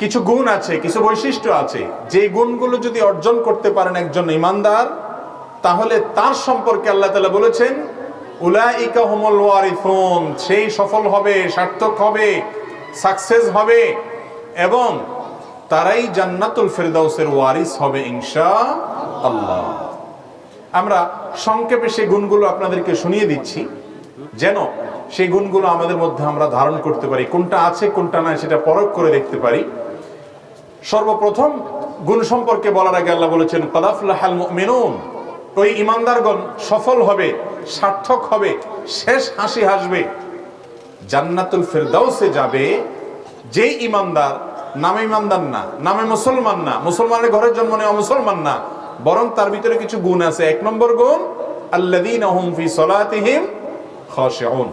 কিছু গুণ আছে, কিছু বৈশিষ্ট্য আছে। যে গুণগুলো যদি অর্জন করতে পারেন একজন ইমানদার, তাহলে তার সম্পর্কে আল্লাহ তালা বলেছেন সেই সফল হবে, সার্থক হবে, সাকসেস হবে, এবং তারাই জান্নাতুল ফেরদাউসের ওয়ারিস হবে ইনশা আল্লাহ। আমরা সংক্ষেপে সেই গুণগুলো আপনাদেরকে শুনিয়ে দিচ্ছি। যেন সেই গুণগুলো আমাদের মধ্যে আমরা ধারণ করতে পারি। কোনটা আছে, কোনটা নাই সেটা পরখ করে দেখতে পারি। সর্বপ্রথম গুণ সম্পর্কে বলার আগে আল্লাহ বলেছেন কদাফুল্লাহাল মেনুন ওই ইমানদারগণ সফল হবে, সার্থক হবে, শেষ হাসি হাসবে। জান্নাতুল ফেরদাউসে যাবে, যেই ইমানদার নামে ইমানদার না, নামে মুসলমান না, মুসলমানের ঘরের জন্ম নেওয়া মুসলমান না, বরং তার ভিতরে কিছু গুণ আছে। এক নম্বর গুণ, আল্লাযীনা হুম ফি সলাতিহিম খাশিউন।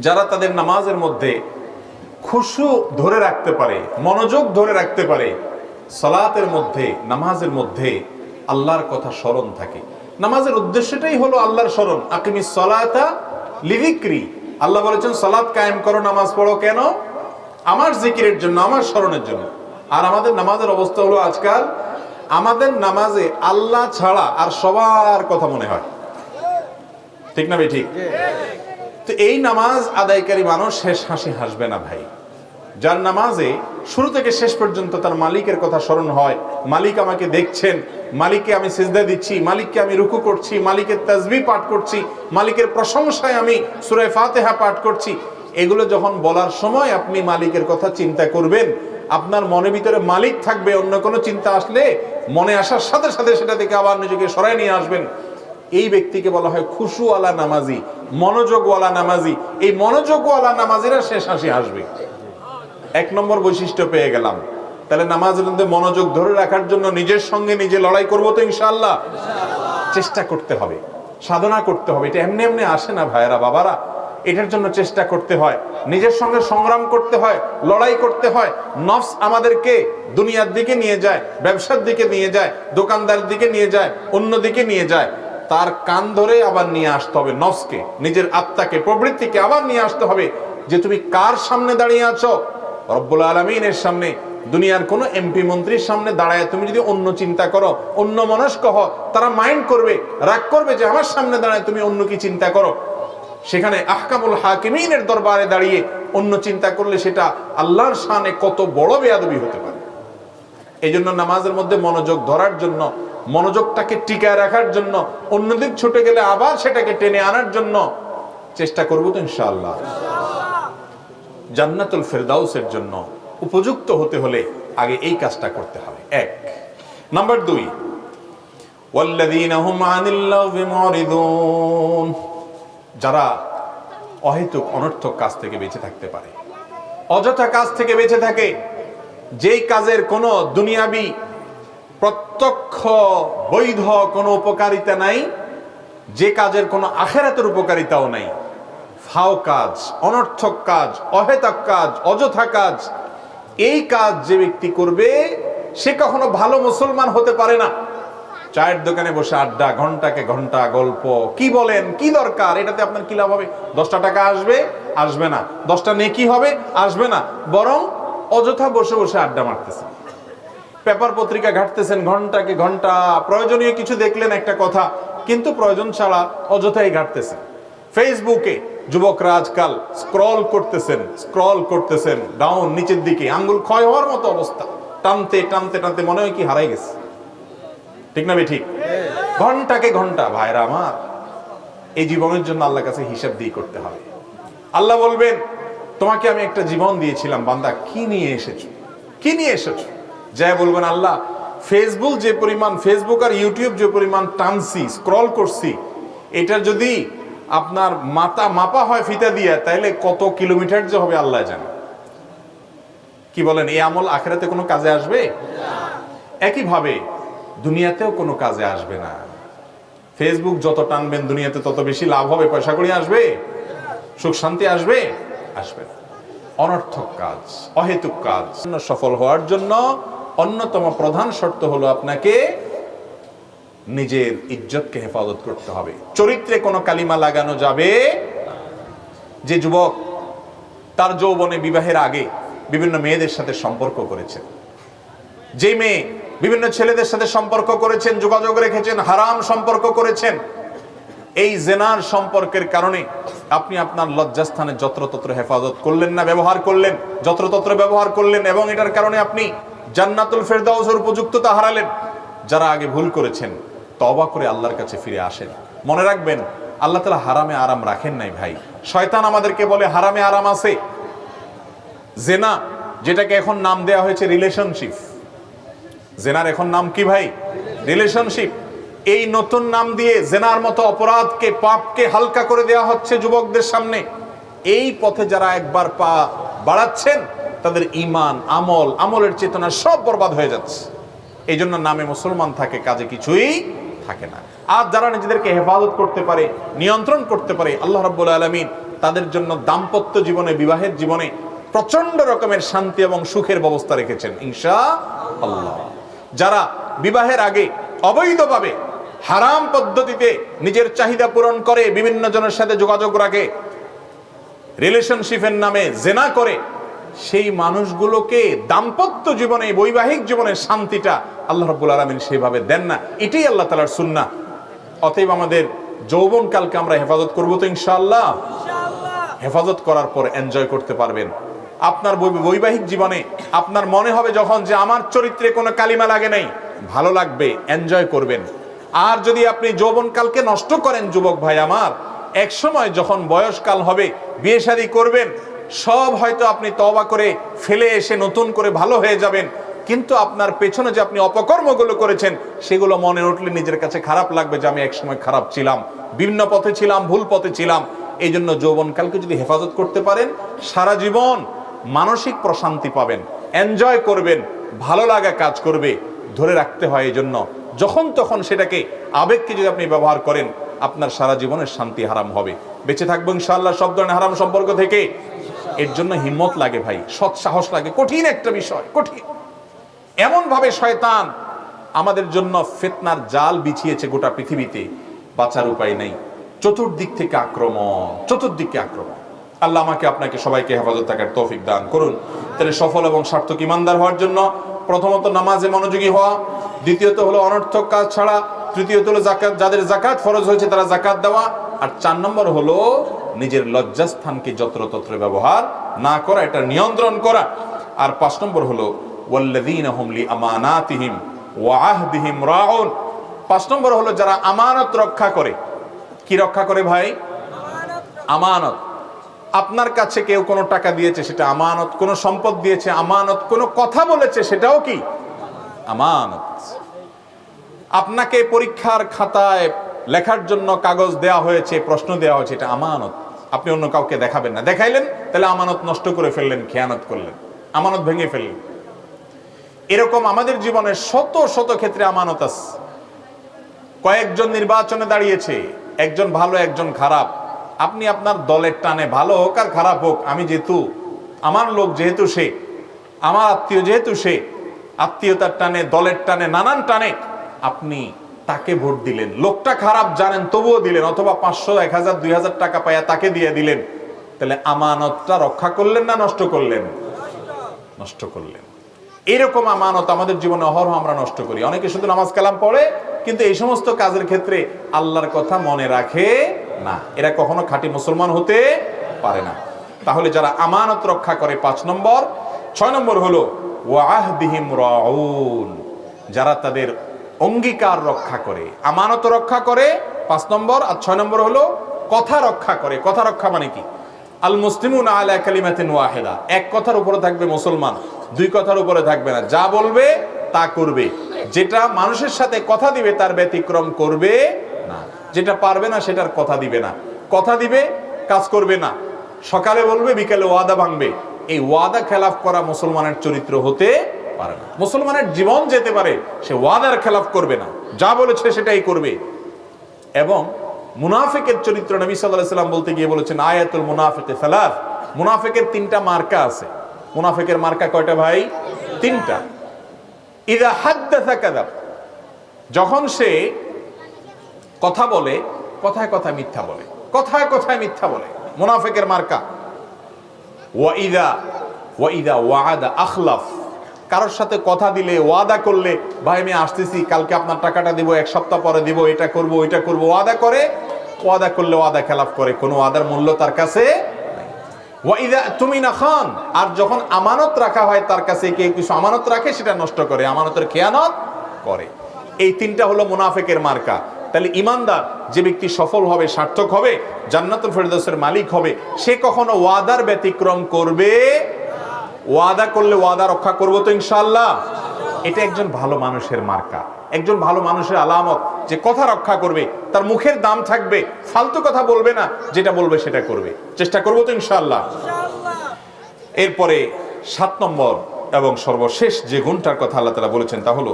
যারা তাদের নামাজের মধ্যে খুশু ধরে রাখতে পারে, মনোযোগ ধরে রাখতে পারে, সলাতের মধ্যে, নামাজের মধ্যে আল্লাহর কথা স্মরণ থাকে। নামাজের উদ্দেশ্যটাই হলো আল্লাহর স্মরণ। আকিমি সলাতা লিভিক্রি আল্লাহ বলেছেন সলাৎ কায়েম করো, নামাজ পড়ো কেন? আমার জিকিরের জন্য, আমার স্মরণের জন্য। আর আমাদের নামাজের অবস্থা হলো আজকাল, আমাদের নামাজে আল্লাহ ছাড়া আর সবার কথা মনে হয়। ঠিক না ভাই ঠিক। তো এই নামাজ আদায়কারী মানুষ শেষ হাসি হাসবে না ভাই। যার নামাজে শুরু থেকে শেষ পর্যন্ত তার মালিকের কথা স্মরণ হয়, মালিক আমাকে দেখছেন, মালিককে আমি সিজদা দিচ্ছি, মালিককে আমি রুকু করছি, মালিকের তাজবি পাঠ করছি, মালিকের প্রশংসায় আমি সুরায় ফাতেহা পাঠ করছি। এগুলো যখন বলার সময় আপনি মালিকের কথা চিন্তা করবেন, আপনার মনের ভিতরে মালিক থাকবে, অন্য কোনো চিন্তা আসলে মনে আসার সাথে সাথে সেটা থেকে আবার নিজেকে সরাই নিয়ে আসবেন। এই ব্যক্তিকে বলা হয় খুশুওয়ালা নামাজি। মনোযোগওয়ালা নামাজি। এই মনোযোগওয়ালা নামাজিরা শেষ হাসি হাসবে। এক নম্বর বৈশিষ্ট্য পেয়ে গেলাম। তাহলে নামাজের মধ্যে মনোযোগ ধরে রাখার জন্য নিজের সঙ্গে নিজে লড়াই করব তো ইনশাআল্লাহ। চেষ্টা করতে হবে। সাধনা করতে হবে। এটা এমনি এমনি আসে না ভাইয়েরা, বাবারা। এটার জন্য চেষ্টা করতে হয়। নিজের সঙ্গে সংগ্রাম করতে হয়, লড়াই করতে হয়। নফস আমাদেরকে দুনিয়ার দিকে নিয়ে যায়, ব্যবসার দিকে নিয়ে যায় দোকানদার দিকে নিয়ে যায় অন্য দিকে নিয়ে যায়। তার কান ধরে আবার নিয়ে আসতে হবে নফসকে। নিজের আত্মাকে, প্রবৃত্তিকে আবার নিয়ে আসতে হবে যে তুমি কার সামনে দাঁড়িয়ে আছো? রব্বুল আলমিনের সামনে, দুনিয়ার কোনো এমপি মন্ত্রীর সামনে দাঁড়ায় তুমি যদি অন্য চিন্তা করো, অন্য মনস্ক হও, তারা মাইন্ড করবে, রাগ করবে যে আমার সামনে দাঁড়ায় তুমি অন্য কি চিন্তা করো। সেখানে আহকামুল হাকিমিনের দরবারে দাঁড়িয়ে অন্য চিন্তা করলে সেটা আল্লাহর শানে কত বড় বেয়াদবি হতে পারে। এই জন্য নামাজের মধ্যে মনোযোগ ধরার জন্য মনোযোগটাকে টিকায় রাখার জন্য, অন্যদিক ছুটে গেলে আবার সেটাকে টেনে আনার জন্য চেষ্টা করব তো ইনশাল্লাহ জান্নাতুল ফেরদাউসের জন্য উপযুক্ত হতে হলে আগে এই কাজটা করতে হবে। এক। নাম্বার দুই। যারা অহেতুক, অনর্থক কাজ থেকে বেঁচে থাকতে পারে। অযথা কাজ থেকে বেঁচে থাকে। যেই কাজের কোনো দুনিয়াবি প্রত্যক্ষ, বৈধ কোনো উপকারিতা নাই, যে কাজের কোনো আখেরাতের উপকারিতাও নাই। ফাও কাজ, অনর্থক কাজ, অহেতক কাজ, অযথা কাজ, এই কাজ যে ব্যক্তি করবে, সে কখনো ভালো মুসলমান হতে পারে না। চায়ের দোকানে বসে আড্ডা, ঘন্টাকে ঘণ্টা, গল্প, কি বলেন, কি দরকার, এটাতে আপনার কি লাভ হবে? দশটা টাকা আসবে আসবে না। দশটা নেকি হবে, আসবে না। বরং অযথা বসে বসে আড্ডা মারতেছেন পেপার পত্রিকা ঘাটতেছেন ঘন্টাকে ঘণ্টা। প্রয়োজনীয় কিছু দেখলেন একটা কথা, কিন্তু প্রয়োজন ছাড়া অযথাই ঘাটতেছেন ফেসবুকে যুবকরা আজকাল স্ক্রল করতেছেন স্ক্রল করতেছেন, ডাউন, নিচের দিকে, আঙ্গুল ক্ষয় হওয়ার মতো অবস্থা। টানতে টানতে টানতে মনে হয় কি হারাই গেছে। ঠিক না ঠিক? ঘন্টাকে ঘণ্টা, ভাইরা আমার। এই জীবনের জন্য আল্লাহ কাছে হিসাব দিয়ে করতে হবে। আল্লাহ বলবেন, তোমাকে আমি একটা জীবন দিয়েছিলাম, বান্দা, কি নিয়ে এসেছ? কি নিয়ে এসেছ? যাই বলবেন আল্লাহ ফেসবুক যে পরিমাণ ফেসবুক আর ইউটিউব যে পরিমাণ টানছি স্ক্রল করছি এটা যদি আপনার মাথা মাপা হয় ফিতা দিয়ে তাইলে কত কিলোমিটার যে হবে আল্লাহ জানে। কি বলেন এই আমল আখেরাতে কোনো কাজে আসবে? একইভাবে দুনিয়াতেও কোনো কাজে আসবে না। ফেসবুক যত টানবেন দুনিয়াতে তত বেশি লাভ হবে পয়সা করে আসবে? সুখ শান্তি আসবে? আসবে না। অনর্থক কাজ অহেতুক কাজ সফল হওয়ার জন্য অন্যতম প্রধান শর্ত হলো আপনাকে নিজের ইজ্জতকে হেফাজত করতে হবে। চরিত্রে কোনো কালিমা লাগানো যাবে যে যুবক তার যৌবনে বিবাহের আগে বিভিন্ন মেয়েদের সাথে সম্পর্ক করেছেন যে মেয়ে বিভিন্ন ছেলেদের সাথে সম্পর্ক করেছেন, যোগাযোগ রেখেছেন, হারাম সম্পর্ক করেছেন, এই জেনার সম্পর্কের কারণে আপনি আপনার লজ্জাস্থানে যত্রতত্র হেফাজত করলেন না, ব্যবহার করলেন, যত্রতত্র ব্যবহার করলেন এবং এটার কারণে আপনি জান্নাতুল ফেরদাউসের উপযুক্ততা হারালেন। যারা আগে ভুল করেছেন তবা করে আল্লাহর কাছে ফিরে আসেন। মনে রাখবেন, আল্লাহ তালা হারামে আরাম রাখেন নাই ভাই। শয়তান আমাদেরকে বলে, হারামে আরাম আছে। জেনা, যেটাকে এখন নাম দেয়া হয়েছে রিলেশনশিপ জেনার এখন নাম কি ভাই? রিলেশনশিপ এই নতুন নাম দিয়ে জেনার মতো অপরাধকে, পাপকে হালকা করে দেওয়া হচ্ছে যুবকদের সামনে। এই পথে যারা একবার পা বাড়াচ্ছেন তাদের ইমান আমল, আমলের চেতনা সব বরবাদ হয়ে যাচ্ছে। এই জন্য নামে মুসলমান থাকে, কাজে কিছুই থাকে না। আর যারা নিজেদেরকে হেফাজত করতে পারে, নিয়ন্ত্রণ করতে পারে, আল্লাহ রাব্বুল আলমিন তাদের জন্য দাম্পত্য জীবনে, বিবাহের জীবনে প্রচণ্ড রকমের শান্তি এবং সুখের ব্যবস্থা রেখেছেন ইনশা আল্লাহ যারা বিবাহের আগে অবৈধভাবে হারাম পদ্ধতিতে নিজের চাহিদা পূরণ করে, বিভিন্ন জনের সাথে যোগাযোগ রাখে, রিলেশনশিপের নামে জেনা করে সেই মানুষগুলোকে দাম্পত্য জীবনে বৈবাহিক জীবনের শান্তিটা আল্লাহ রব্বুল আলমিন সেইভাবে দেন না। এটাই আল্লাহ তালার সুন্না অতএব আমাদের যৌবনকালকে আমরা হেফাজত করব তো ইনশাআল্লাহ। হেফাজত করার পর এনজয় করতে পারবেন। আপনার বৈবাহিক জীবনে আপনার মনে হবে যখন যে আমার চরিত্রে কোনো কালিমা লাগে নাই ভালো লাগবে এনজয় করবেন। আর যদি আপনি যৌবনকালকে নষ্ট করেন যুবক ভাই আমার এক সময় যখন বয়সকাল হবে বিয়ে শাদী করবেন সব হয়তো আপনি তবা করে ফেলে এসে নতুন করে ভালো হয়ে যাবেন। কিন্তু আপনার পেছনে যে আপনি অপকর্মগুলো করেছেন, সেগুলো মনে উঠলে নিজের কাছে খারাপ লাগবে যে আমি একসময় খারাপ ছিলাম। বিভিন্ন পথে ছিলাম, ভুল পথে ছিলাম। এই জন্য যৌবনকালকে যদি হেফাজত করতে পারেন, সারা জীবন মানসিক প্রশান্তি পাবেন এনজয় করবেন, ভালো লাগা কাজ করবে, ধরে রাখতে হয় এই জন্য যখন তখন সেটাকে, আবেগকে যদি আপনি ব্যবহার করেন, আপনার সারা জীবনের শান্তি হারাম হবে। বেঁচে থাকব ইনশাআল্লাহ সব ধরনের হারাম সম্পর্ক থেকে। এর জন্য হিম্মত লাগে ভাই, সৎ সাহস লাগে, কঠিন একটা বিষয়, কঠিন। এমন ভাবে শয়তান আমাদের জন্য ফেতনার জাল বিছিয়েছে গোটা পৃথিবীতে, বাঁচার উপায় নেই। চতুর্দিক থেকে আক্রমণ, চতুর্দিকে আক্রমণ। আল্লাহ আমাকে আপনাকে সবাইকে হেফাজত থাকার তৌফিক দান করুন। তাহলে সফল এবং সার্থক ইমানদার হওয়ার জন্য প্রথমত নামাজে মনোযোগী হওয়া, দ্বিতীয়ত হলো অনর্থক কাজ ছাড়া, তৃতীয়ত হলো জাকাত যাদের জাকাত ফরজ হয়েছে তারা জাকাত দেওয়া, আর চার নম্বর হলো নিজের লজ্জাস্থানকে যত্রতত্র ব্যবহার না করা, এটা নিয়ন্ত্রণ করা। আর পাঁচ নম্বর হলো পাঁচ নম্বর হলো, যারা আমানত রক্ষা করে। কি রক্ষা করে ভাই? আমানত। আপনার কাছে কেউ কোনো টাকা দিয়েছে, সেটা আমানত, কোনো সম্পদ দিয়েছে, আমানত, কোনো কথা বলেছে, সেটাও কি? আমানত। আপনাকে পরীক্ষার খাতায় লেখার জন্য কাগজ দেওয়া হয়েছে, প্রশ্ন দেওয়া হয়েছে, এটা আমানত। আপনি অন্য কাউকে দেখাবেন না। দেখাইলেন, তাহলে আমানত নষ্ট করে ফেললেন, খেয়ানত করলেন। আমানত ভেঙে ফেললেন। এরকম আমাদের জীবনে শত শত ক্ষেত্রে আমানত আছে। কয়েকজন নির্বাচনে দাঁড়িয়েছে, একজন ভালো, একজন খারাপ। আপনি আপনার দলের টানে ভালো হোক আর খারাপ হোক, আমি যেহেতু, আমার লোক যেহেতু সে, আমার আত্মীয় যেহেতু সে, আত্মীয়তার টানে, দলের টানে, নানান টানে, আপনি তাকে ভোট দিলেন। লোকটা খারাপ জানেন, তবুও দিলেন, অথবা পাঁচশো, এক হাজার, দুই হাজার টাকা পাইয়া তাকে দিয়ে দিলেন। তাহলে আমানতটা রক্ষা করলেন না নষ্ট করলেন? নষ্ট করলেন। এরকম আমানত আমাদের জীবনে অহরহ আমরা নষ্ট করি। অনেকে শুধু নামাজ কালাম পড়ে, কিন্তু এই সমস্ত কাজের ক্ষেত্রে আল্লাহর কথা মনে রাখে না। এরা কখনো খাঁটি মুসলমান হতে পারে না। তাহলে যারা আমানত রক্ষা করে, পাঁচ নম্বর। ছয় নম্বর হলো, ওয়াহদিহিম রাউন। যারা তাদের অঙ্গীকার রক্ষা করে, আমানত রক্ষা করে, পাঁচ নম্বর আর ছয় নম্বর হলো কথা রক্ষা করে। কথা রক্ষা মানে কি? আল মুসলিমুন আলা কালিমাতিন ওয়াহিদা। এক কথার উপরে থাকবে মুসলমান, দুই কথার উপরে থাকবে না। যা বলবে, তা করবে। যেটা মানুষের সাথে কথা দিবে, তার ব্যতিক্রম করবে না। যেটা পারবে না, সেটার কথা দিবে না। কথা দিবে, কাজ করবে না। সকালে বলবে, বিকালে ওয়াদা ভাঙবে। এই ওয়াদা খেলাফ করা মুসলমানের চরিত্র হতে পারে না। মুসলমানের জীবন যেতে পারে, সে ওয়াদার খেলাফ করবে না। যা বলেছে সেটাই করবে। এবং মুনাফিকের চরিত্র নবী সাল্লাহ সাল্লাম বলতে গিয়ে বলেছেন, আয়াতুল মুনাফিকে সালাফ মুনাফিকের তিনটা মার্কা আছে। মুনাফিকের মার্কা কয়টা ভাই? তিনটা। ইদা হাদ্দাসা কাযাব যখন সে কথা বলে, কথায় কথায় মিথ্যা বলে। কথায় কথায় মিথ্যা বলে। মুনাফিকের মার্কা। ওয়া ইদা ওয়াইদা ওয়াদা আখলাফ। কারোর সাথে কথা দিলে, ওয়াদা করলে, ভাই, আমি আসতেছি, কালকে আপনার টাকাটা দিব, এক সপ্তাহ পরে দিব, এটা করব, ওইটা করব। ওয়াদা করে, ওয়াদা করলে ওয়াদা খেলাফ করে, কোনো ওয়াদার মূল্য তার কাছে তুমি না খান, আর যখন আমানত রাখা হয় তার কাছে কেউ কিছু আমানত রাখে, সেটা নষ্ট করে, আমানতের খেয়ানত করে। এই তিনটা হলো মুনাফেকের মার্কা। তাহলে ইমানদার, যে ব্যক্তি সফল হবে, সার্থক হবে, জান্নাতুল ফেরদৌসের মালিক হবে, সে কখনো ওয়াদার ব্যতিক্রম করবে ওয়াদা করলে ওয়াদা রক্ষা করব তো ইনশাল্লাহ এটা একজন ভালো মানুষের মার্কা একজন ভালো মানুষের আলামত যে কথা রক্ষা করবে তার মুখের দাম থাকবে ফালতু কথা বলবে না যেটা বলবে সেটা করবে। চেষ্টা করব তো ইনশাল্লাহ এরপরে সাত নম্বর এবং সর্বশেষ যে গুণটার কথা আল্লাহ তালা বলেছেন তা হলো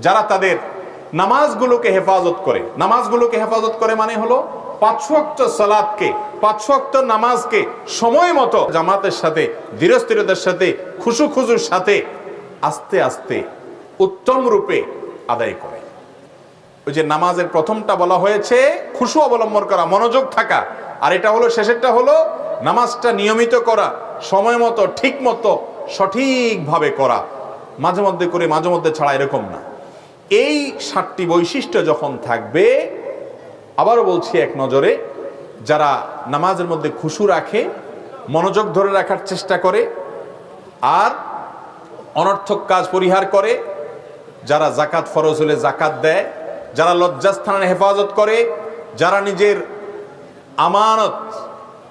যারা তাদের নামাজগুলোকে হেফাজত করে নামাজগুলোকে হেফাজত করে মানে হলো পাঁচ ওয়াক্ত সালাতকে পাঁচ ওয়াক্ত নামাজকে সময় মতো জামাতের সাথে, ধীরস্থিরতার সাথে খুশু খুজুর সাথে আস্তে আস্তে উত্তম রূপে আদায় করে। ওই যে নামাজের প্রথমটা বলা হয়েছে, খুশু অবলম্বন করা, মনোযোগ থাকা। আর এটা হলো, শেষেরটা হলো, নামাজটা নিয়মিত করা, সময় মতো, ঠিক মতো, সঠিকভাবে করা। মাঝে মধ্যে করে, মাঝে মধ্যে ছাড়া এরকম না। এই সাতটি বৈশিষ্ট্য যখন থাকবে আবারও বলছি এক নজরে, যারা নামাজের মধ্যে খুশু রাখে, মনোযোগ ধরে রাখার চেষ্টা করে, আর অনর্থক কাজ পরিহার করে, যারা জাকাত ফরজ হলে জাকাত দেয়, যারা লজ্জাস্থানের হেফাজত করে, যারা নিজের আমানত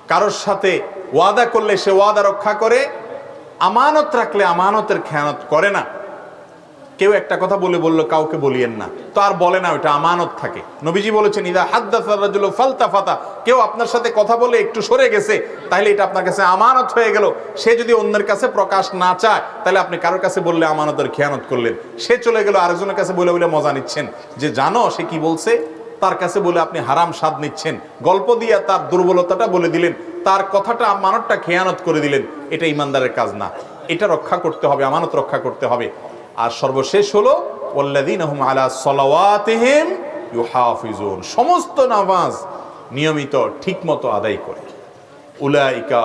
কারোর সাথে ওয়াদা করলে সে ওয়াদা রক্ষা করে, আমানত রাখলে আমানতের খেয়ানত করে না। কেউ একটা কথা বলে বলল, কাউকে বলিয়েন না। তো আর বলে না ওটা আমানত থাকে। নবীজি বলেছেন, ইদা হাদ্দাফারাজুল ফালতা ফাতা কেউ আপনার সাথে কথা বলে একটু সরে গেছে তাহলে এটা আপনার কাছে আমানত হয়ে গেল। সে যদি অন্যের কাছে প্রকাশ না চায় তাহলে আপনি কারোর কাছে বললে আমানতের খেয়ানত করলেন। সে চলে গেল আরেকজনের কাছে বলে বলে মজা নিচ্ছেন। যে জানো, সে কি বলছে? তার কাছে বলে আপনি হারাম স্বাদ নিচ্ছেন। গল্প দিয়ে তার দুর্বলতাটা বলে দিলেন। তার কথাটা, আমানতটা খেয়ানত করে দিলেন। এটা ইমানদারের কাজ না। এটা রক্ষা করতে হবে, আমানত রক্ষা করতে হবে। আর সর্বশেষ হলো ওয়াল্লাযীনাহুম আলা সালাওয়াতিহিম সমস্ত নামাজ নিয়মিত, ঠিকমতো আদায় করে। উলাইকা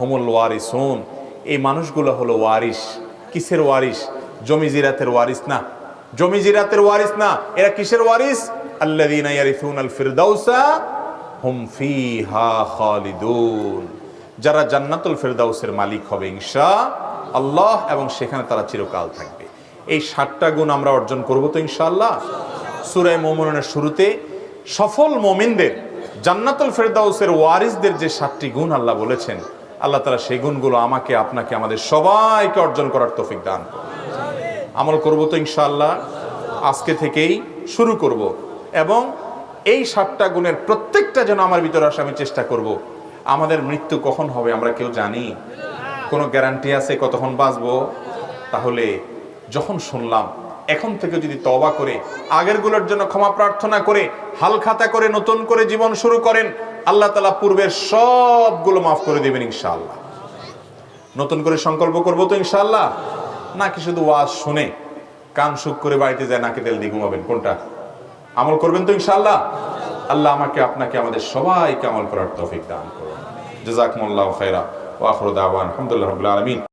হুমুল ওয়ারিসুন। এই মানুষগুলো হলো ওয়ারিস কিসের ওয়ারিস জমি জিরাতের ওয়ারিস না। জমি জিরাতের ওয়ারিস না। এরা কিসের ওয়ারিস ফিরদাউসা হুম যারা জান্নাতুল ফেরদাউসের মালিক হবে ইনশা আল্লাহ, এবং সেখানে তারা চিরকাল থাকবে। এই সাতটা গুণ আমরা অর্জন করব তো ইনশাল্লাহ সুরায় মোমনের শুরুতে সফল মোমিনদের, জান্নাতুল ফেরদাউসের ওয়ারিসদের যে সাতটি গুণ আল্লাহ বলেছেন, আল্লাহ তারা সেই গুণগুলো আমাকে, আপনাকে, আমাদের সবাইকে অর্জন করার তৌফিক দান। আমল করব তো ইনশাল্লাহ আজকে থেকেই শুরু করব এবং এই সাতটা গুণের প্রত্যেকটা যেন আমার ভিতরে আসে, আমি চেষ্টা করব। আমাদের মৃত্যু কখন হবে আমরা কেউ জানি? কোনো গ্যারান্টি আছে কতক্ষণ বাঁচবো? তাহলে যখন শুনলাম, এখন থেকে যদি তবা করে আগেরগুলোর জন্য ক্ষমা প্রার্থনা করে, হাল খাতা করে, নতুন করে জীবন শুরু করেন, আল্লাহ তালা পূর্বের সবগুলো মাফ করে দেবেন ইনশাআল্লাহ। নতুন করে সংকল্প করব তো ইনশাআল্লাহ? নাকি শুধু ওয়াজ শুনে কান সুখ করে বাড়িতে যায়, নাকি তেল দিয়ে ঘুমাবেন? কোনটা? আমল করবেন তো ইনশাআল্লাহ? আল্লাহ আমাকে, আপনাকে, আমাদের সবাইকে আমল করার তৌফিক দান করুন। জাজাকুমুল্লাহ খাইরা ওয়া আখিরু দাওয়ান, আলহামদুলিল্লাহ রাব্বিল আলামিন।